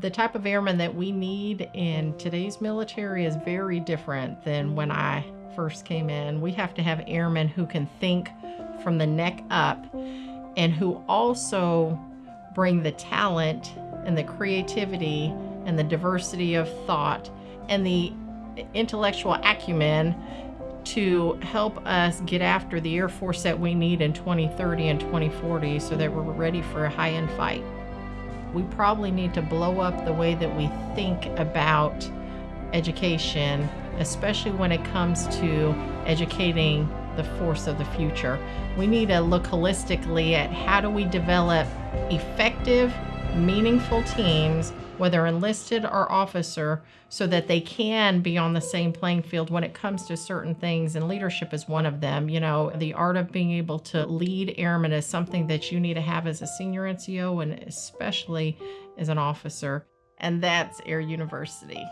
The type of airman that we need in today's military is very different than when I first came in. We have to have airmen who can think from the neck up and who also bring the talent and the creativity and the diversity of thought and the intellectual acumen to help us get after the Air Force that we need in 2030 and 2040 so that we're ready for a high end fight. We probably need to blow up the way that we think about education, especially when it comes to educating the force of the future. We need to look holistically at how do we develop effective, meaningful teams whether enlisted or officer, so that they can be on the same playing field when it comes to certain things. And leadership is one of them. You know, the art of being able to lead airmen is something that you need to have as a senior NCO and especially as an officer. And that's Air University.